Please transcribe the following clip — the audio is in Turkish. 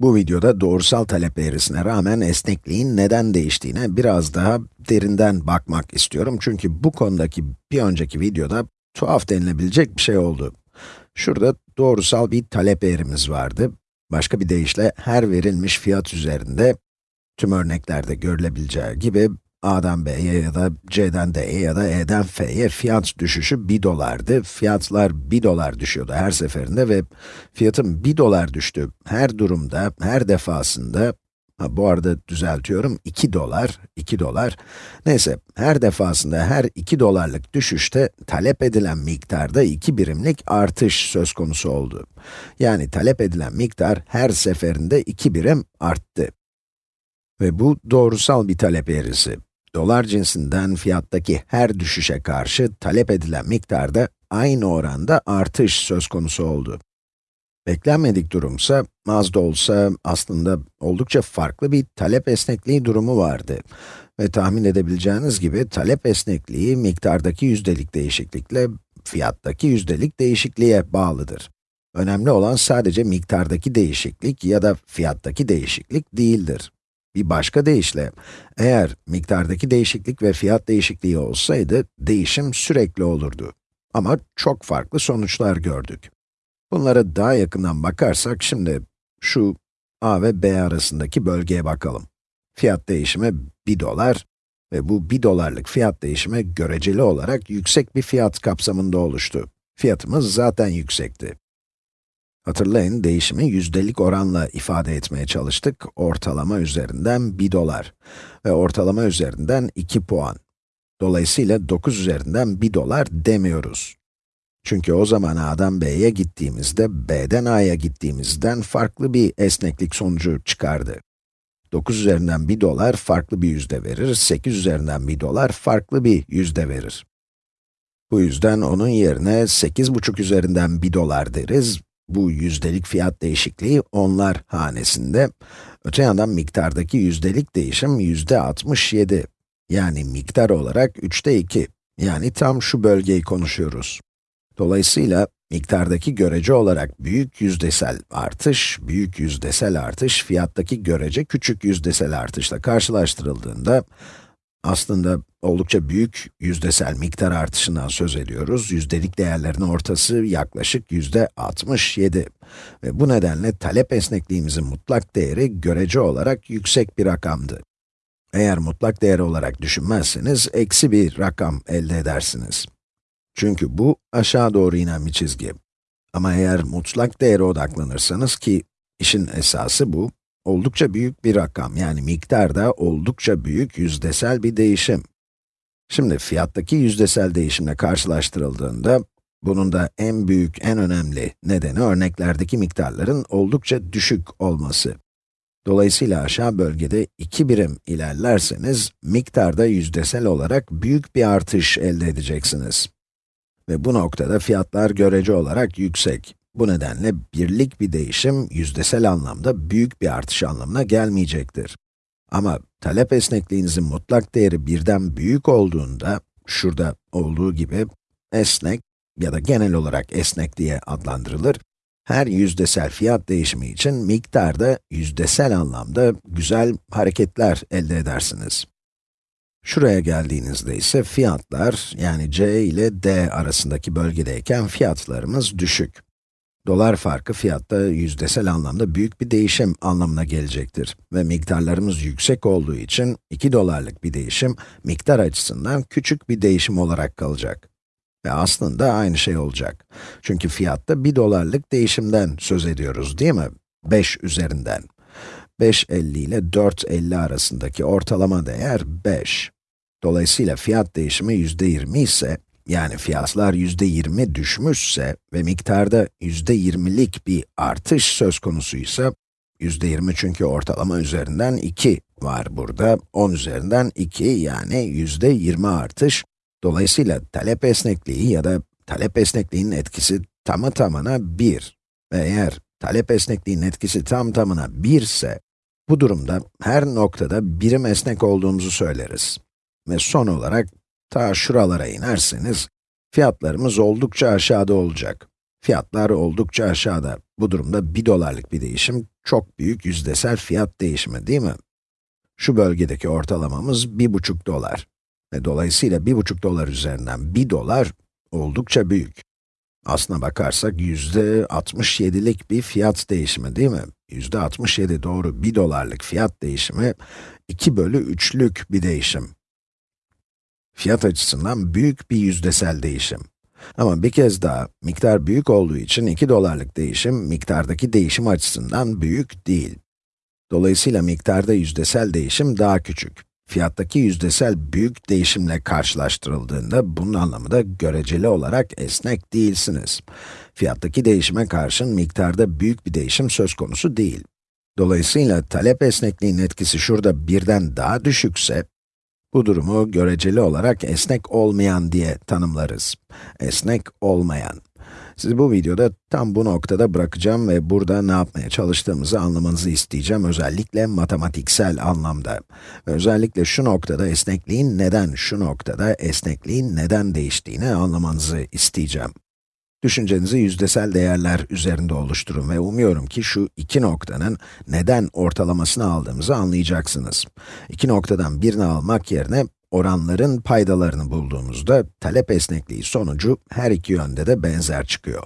Bu videoda doğrusal talep eğrisine rağmen esnekliğin neden değiştiğine biraz daha derinden bakmak istiyorum. Çünkü bu konudaki bir önceki videoda tuhaf denilebilecek bir şey oldu. Şurada doğrusal bir talep eğrimiz vardı. Başka bir deyişle her verilmiş fiyat üzerinde, tüm örneklerde görülebileceği gibi A'dan B'ye ya da C'den D'ye ya da E'den F'ye fiyat düşüşü 1 dolardı. Fiyatlar 1 dolar düşüyordu her seferinde ve fiyatın 1 dolar düştü her durumda, her defasında, ha, bu arada düzeltiyorum, 2 dolar, 2 dolar, neyse her defasında her 2 dolarlık düşüşte talep edilen miktarda 2 birimlik artış söz konusu oldu. Yani talep edilen miktar her seferinde 2 birim arttı. Ve bu doğrusal bir talep eğrisi dolar cinsinden fiyattaki her düşüşe karşı talep edilen miktarda aynı oranda artış söz konusu oldu. Beklenmedik durumsa, az da olsa aslında oldukça farklı bir talep esnekliği durumu vardı. Ve tahmin edebileceğiniz gibi talep esnekliği miktardaki yüzdelik değişiklikle fiyattaki yüzdelik değişikliğe bağlıdır. Önemli olan sadece miktardaki değişiklik ya da fiyattaki değişiklik değildir. Bir başka deyişle, eğer miktardaki değişiklik ve fiyat değişikliği olsaydı, değişim sürekli olurdu. Ama çok farklı sonuçlar gördük. Bunlara daha yakından bakarsak, şimdi şu a ve b arasındaki bölgeye bakalım. Fiyat değişimi 1 dolar ve bu 1 dolarlık fiyat değişimi göreceli olarak yüksek bir fiyat kapsamında oluştu. Fiyatımız zaten yüksekti. Hatırlayın, değişimi yüzdelik oranla ifade etmeye çalıştık. Ortalama üzerinden 1 dolar ve ortalama üzerinden 2 puan. Dolayısıyla 9 üzerinden 1 dolar demiyoruz. Çünkü o zaman A'dan B'ye gittiğimizde, B'den A'ya gittiğimizden farklı bir esneklik sonucu çıkardı. 9 üzerinden 1 dolar farklı bir yüzde verir, 8 üzerinden 1 dolar farklı bir yüzde verir. Bu yüzden onun yerine 8,5 üzerinden 1 dolar deriz bu yüzdelik fiyat değişikliği onlar hanesinde. Öte yandan miktardaki yüzdelik değişim yüzde 67. Yani miktar olarak 3'te 2. Yani tam şu bölgeyi konuşuyoruz. Dolayısıyla miktardaki görece olarak büyük yüzdesel artış, büyük yüzdesel artış fiyattaki görece küçük yüzdesel artışla karşılaştırıldığında aslında oldukça büyük yüzdesel miktar artışından söz ediyoruz. Yüzdelik değerlerin ortası yaklaşık yüzde 67. Ve bu nedenle talep esnekliğimizin mutlak değeri görece olarak yüksek bir rakamdı. Eğer mutlak değer olarak düşünmezseniz, eksi bir rakam elde edersiniz. Çünkü bu aşağı doğru inen bir çizgi. Ama eğer mutlak değere odaklanırsanız ki işin esası bu, oldukça büyük bir rakam, yani miktarda oldukça büyük yüzdesel bir değişim. Şimdi fiyattaki yüzdesel değişimle karşılaştırıldığında, bunun da en büyük, en önemli nedeni örneklerdeki miktarların oldukça düşük olması. Dolayısıyla aşağı bölgede 2 birim ilerlerseniz, miktarda yüzdesel olarak büyük bir artış elde edeceksiniz. Ve bu noktada fiyatlar görece olarak yüksek. Bu nedenle birlik bir değişim yüzdesel anlamda büyük bir artış anlamına gelmeyecektir. Ama talep esnekliğinizin mutlak değeri birden büyük olduğunda, şurada olduğu gibi, esnek ya da genel olarak esnek diye adlandırılır, her yüzdesel fiyat değişimi için miktarda yüzdesel anlamda güzel hareketler elde edersiniz. Şuraya geldiğinizde ise fiyatlar, yani c ile d arasındaki bölgedeyken fiyatlarımız düşük. Dolar farkı fiyatta yüzdesel anlamda büyük bir değişim anlamına gelecektir. Ve miktarlarımız yüksek olduğu için 2 dolarlık bir değişim, miktar açısından küçük bir değişim olarak kalacak. Ve aslında aynı şey olacak. Çünkü fiyatta 1 dolarlık değişimden söz ediyoruz değil mi? 5 üzerinden. 5.50 ile 4.50 arasındaki ortalama değer 5. Dolayısıyla fiyat değişimi %20 ise, yani fiyatlar yüzde 20 düşmüşse ve miktarda yüzde 20'lik bir artış söz konusuysa, yüzde 20 çünkü ortalama üzerinden 2 var burada, 10 üzerinden 2 yani yüzde 20 artış. Dolayısıyla talep esnekliği ya da talep esnekliğinin etkisi tamı tamına 1. Ve eğer talep esnekliğinin etkisi tam tamına 1 ise, bu durumda her noktada birim esnek olduğumuzu söyleriz. Ve son olarak Ta şuralara inerseniz, fiyatlarımız oldukça aşağıda olacak. Fiyatlar oldukça aşağıda. Bu durumda 1 dolarlık bir değişim çok büyük yüzdesel fiyat değişimi değil mi? Şu bölgedeki ortalamamız 1,5 dolar. Ve dolayısıyla 1,5 dolar üzerinden 1 dolar oldukça büyük. Aslına bakarsak yüzde 67'lik bir fiyat değişimi değil mi? Yüzde 67 doğru 1 dolarlık fiyat değişimi 2 bölü 3'lük bir değişim. Fiyat açısından büyük bir yüzdesel değişim. Ama bir kez daha, miktar büyük olduğu için 2 dolarlık değişim, miktardaki değişim açısından büyük değil. Dolayısıyla miktarda yüzdesel değişim daha küçük. Fiyattaki yüzdesel büyük değişimle karşılaştırıldığında, bunun anlamı da göreceli olarak esnek değilsiniz. Fiyattaki değişime karşın miktarda büyük bir değişim söz konusu değil. Dolayısıyla talep esnekliğinin etkisi şurada birden daha düşükse, bu durumu göreceli olarak esnek olmayan diye tanımlarız. Esnek olmayan. Sizi bu videoda tam bu noktada bırakacağım ve burada ne yapmaya çalıştığımızı anlamanızı isteyeceğim, özellikle matematiksel anlamda. Özellikle şu noktada esnekliğin neden, şu noktada esnekliğin neden değiştiğini anlamanızı isteyeceğim. Düşüncenizi yüzdesel değerler üzerinde oluşturun ve umuyorum ki şu iki noktanın neden ortalamasını aldığımızı anlayacaksınız. İki noktadan birini almak yerine oranların paydalarını bulduğumuzda talep esnekliği sonucu her iki yönde de benzer çıkıyor.